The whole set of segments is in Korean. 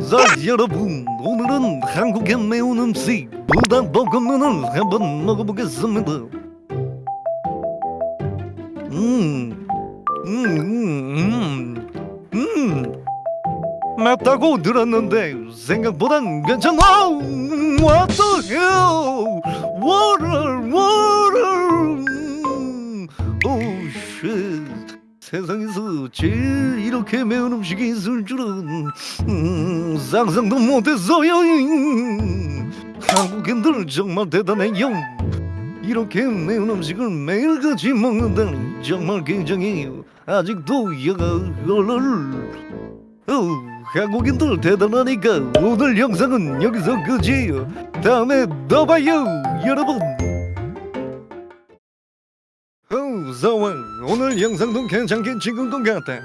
자 여러분 오늘은 한국의 매운 음식 불닭 볶음면을 한번 먹어보겠습니다. 음, 음, 음, 음, 음. 맵다고 들었는데 생각보단 괜찮아. 음, What the hell 세상에서 제일 이렇게 매운 음식이 있을 줄은 음, 상상도 못했어요. 음. 한국인들 정말 대단해요. 이렇게 매운 음식을 매일같이 먹는다니 정말 굉장해요 아직도 여가 얼얼. 어, 한국인들 대단하니까 오늘 영상은 여기서 끝이에요. 다음에 더 봐요 여러분 어, 서원 오늘 영상도 괜찮게 찍은 것 같아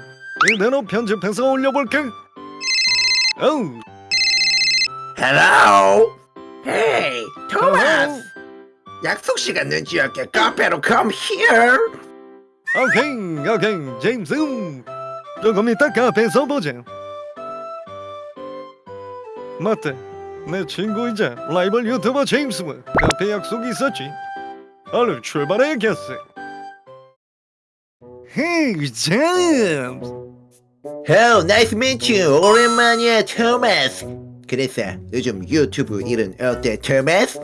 이대로 편집해서 올려볼게. 어, Hello. Hey, Thomas. 약속 시간 늦지 않게 카페로 come here. 오케이 오케이 제임스 조금 이따 카페에서 보자. 맞다 내 친구이자 라이벌 유튜버 제임스와 카페 약속이 있었지. 얼른 출발해야겠어 Hey 제임스 Oh, nice to meet you. 오랜만이야, 토마스. 그래서 요즘 유튜브 일은 어때, 토마스?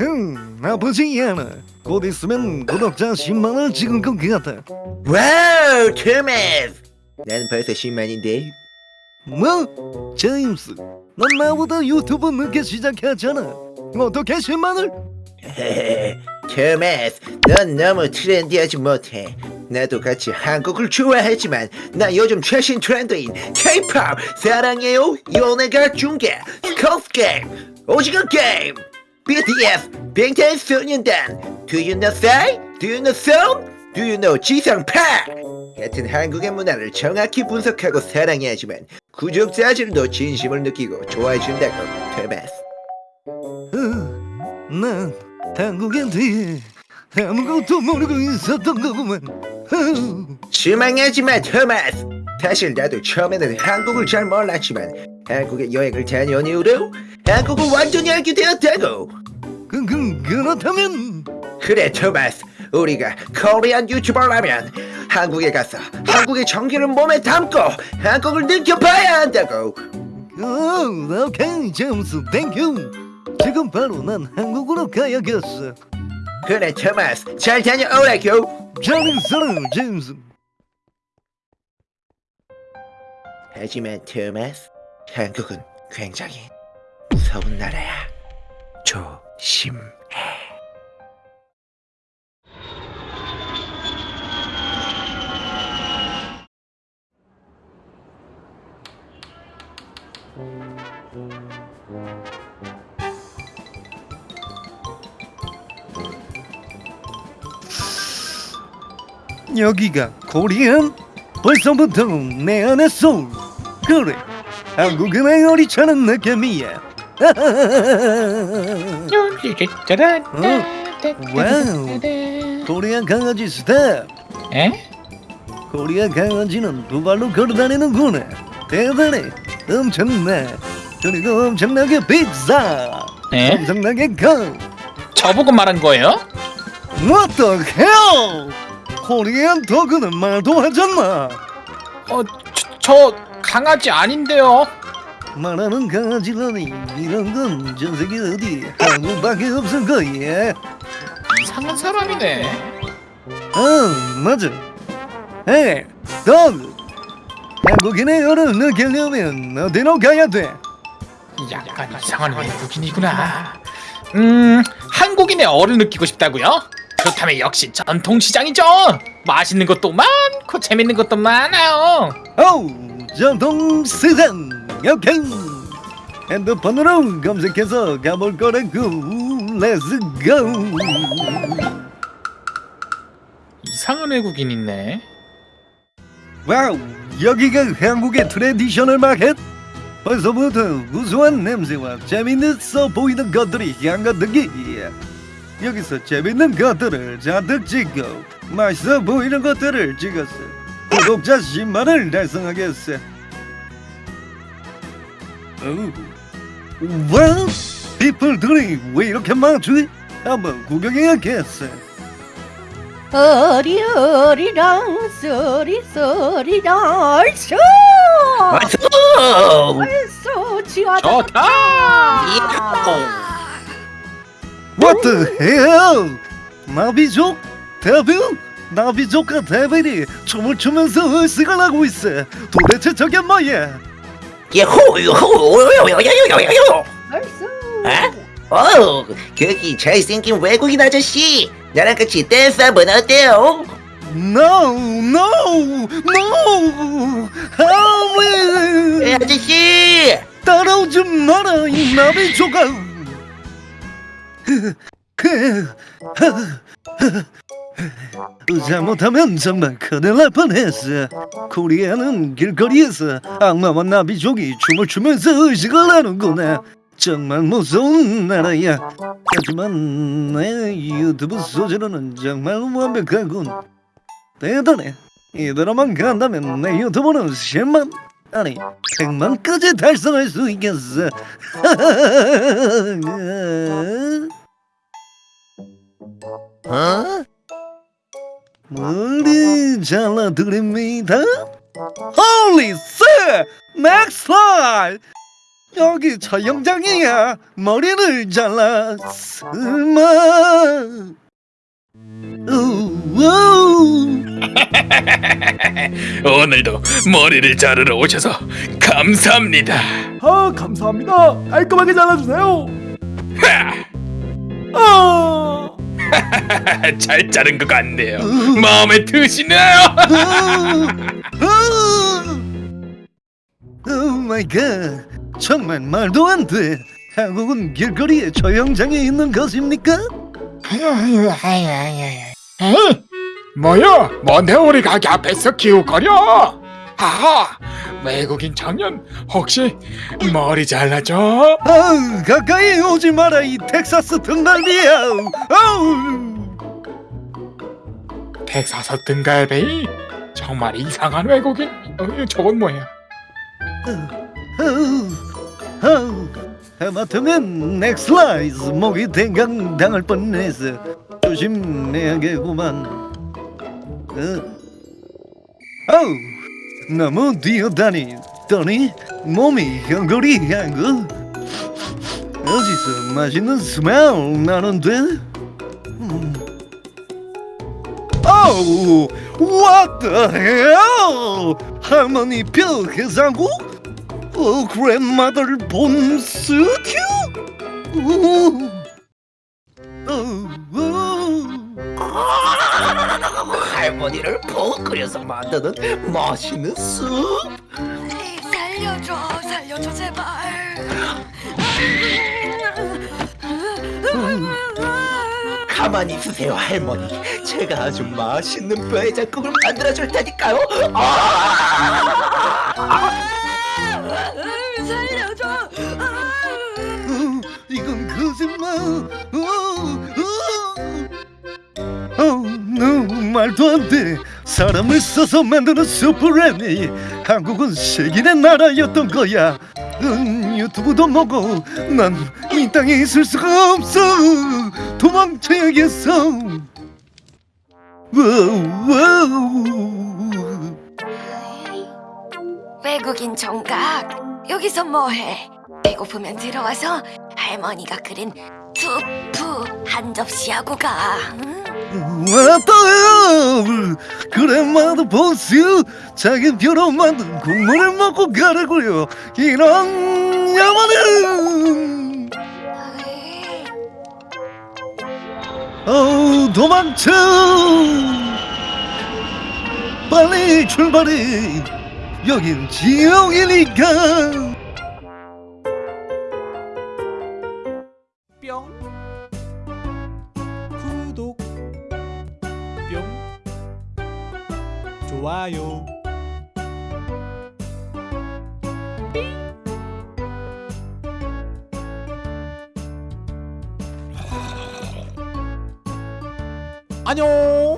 음 나쁘지 않아 곧 있으면 구독자 10만을 찍은 것 같아 wow, 토마스. 나는 벌써 10만인데. 뭐? 제임스 넌 나보다 유튜브 늦게 시작했잖아 어떻게 10만을? 토마스, 넌 너무 trendy하지 못해. 나도 같이 한국을 좋아하지만 나 요즘 최신 트렌드인 K-pop 사랑해요. 연예가 중계, Squid Game, 오징어 게임, BTS, 방탄소년단, Do you know Psy? Do you know Son? Do you know 지상파? 같은 한국의 문화를 정확히 분석하고 사랑해야지만 구독자들도 진심을 느끼고 좋아해준다고 토마스. 어, 난 한국인데 아무것도 모르고 있었던 거구만 어, 실망하지 마, 토마스. 사실 나도 처음에는 한국을 잘 몰랐지만 한국에 여행을 다녀온 이후로 한국을 완전히 알게 되었다고. 그, 그, 그렇다면 그래, 토마스. 우리가 코리안 유튜버라면 한국에 가서 한국의 정기를 몸에 담고 한국을 느껴봐야 한다고. 어, 오케이 제임스 thank you 지금 바로 난 한국으로 가야겠어 그래, 토마스. 잘 다녀오라고. 잘 있어라 제임스 하지만 토마스, 한국은 굉장히 무서운 나라야. 조심 여기가 Korean? 벌써부터 내 안에 소울. 그래 한국인의 얼이 차는 느낌이야. Wow. Korean 강아지 스텝 에? Korean 강아지는 두 발로 걸어다니는구나. 대단해. 엄청나. 그리고 엄청나게 비싸. 에? 엄청나게 커. 저보고 말한 거예요? What the hell 코리안 도그는 말도 하잖아 어, 저, 저 강아지 아닌데요. 말하는 강아지라니 이런 건 전 세계 어디 한국밖에 없을 거야 이상한 사람이네. 어 맞아 에이 도그 한국인의 열을 느끼려면 어디로 가야 돼? 약간 이상한 외국인이구나. 음, 한국인의 얼을 느끼고 싶다고요? 그렇다면 역시 전통시장이죠. 맛있는 것도 많고 재밌는 것도 많아요. 어우 전통시장 오케이 핸드폰으로 검색해서 가볼 거라고 let's go 이상한 외국인 있네. Wow 여기가 한국의 traditional market 벌써부터 구수한 냄새와 재밌어 보이는 것들이 한가득 여기서 재밌는 것들을 잔뜩 찍고 맛있어 보이는 것들을 찍었어. 구독자 10만을 달성하겠어. 어, 와, people들이 왜 이렇게 많지? 한번 구경해야겠어. 어리어리랑 와서 쏘 지화다. 좋다. What the hell? 나비족? 데빌? 나비족과 데빌이 춤을 추면서 의식을 하고 있어. 도대체 저게 뭐야? 예호 요호 요요요요요요 얼쏘 에? 어 거기 잘생긴 외국인 아저씨 나랑 같이 댄스 한번 어때요? No, no, no! 에, 하위 아저씨 따라오지 마라 이 나비족아! 잘못하면 정말 큰일 날 뻔했어. 코리아는 길거리에서 악마와 나비족이 춤을 추면서 의식을 하는구나. 정말 무서운 나라야. 하지만 내 유튜브 소재로는 정말 완벽하군. 대단해. 이대로만 간다면 내 유튜브는 10만 아니 100만까지 달성할 수 있겠어. 어? 머리 잘라드립니다. Holy shit! Next slide! 여기 촬영장이야. 머리를 잘라. 우우. 오늘도 머리를 자르러 오셔서 감사합니다. 아 감사합니다 깔끔하게 잘라주세요 아 잘 자른 것 같네요. 마음에 드시네요. Oh my god. 정말 말도 안 돼. 한국은 길거리에 촬영장에 있는 것입니까? 에이, 뭐야? 뭔데 우리 가게 앞에서 기웃거려? 하하, 외국인 청년 혹시 머리 잘라줘? 아우 가까이 오지 마라 이 텍사스 등갈비야 아우 텍사스 등갈비? 정말 이상한 외국인? 어, 저건 뭐야? 하마터면 neck slice 목이 댕강 당할 뻔했어 조심해야겠구만 어. 아우 너무 뛰어다니더니 몸이 hungry한 거 어디서 맛있는 스멜 나는데 아우 what the hell 할머니 뼈 해장국 어, grandmother 본 스튜? 오, 어, 어. 할머니를 푹 끓여서 만드는 맛있는 숲 살려줘, 살려줘 제발. 가만히 있으세요 할머니 제가 아주 맛있는 뼈해장국을 만들어줄 테니까요 아! 살려줘. 어, 이건 거짓말. 어, 어. 어, 말도 안 돼. 사람을 썰어서 만드는 수프라니. 한국은 세계의 나라였던 거야. 응, 유튜브도 뭐고 난 이 땅에 있을 수가 없어. 도망쳐야겠어. Wow. 외국인 총각 여기서 뭐해? 배고프면 들어와서 할머니가 끓인 수프 한 접시하고 가. 응? 왔다요 그래마도 보스 자기 뼈로 만든 국물을 먹고 가라고요 이런 야만은 도망쳐. 빨리 출발해. 여긴 지옥이니까. 뿅. 구독. 뿅. 좋아요 안녕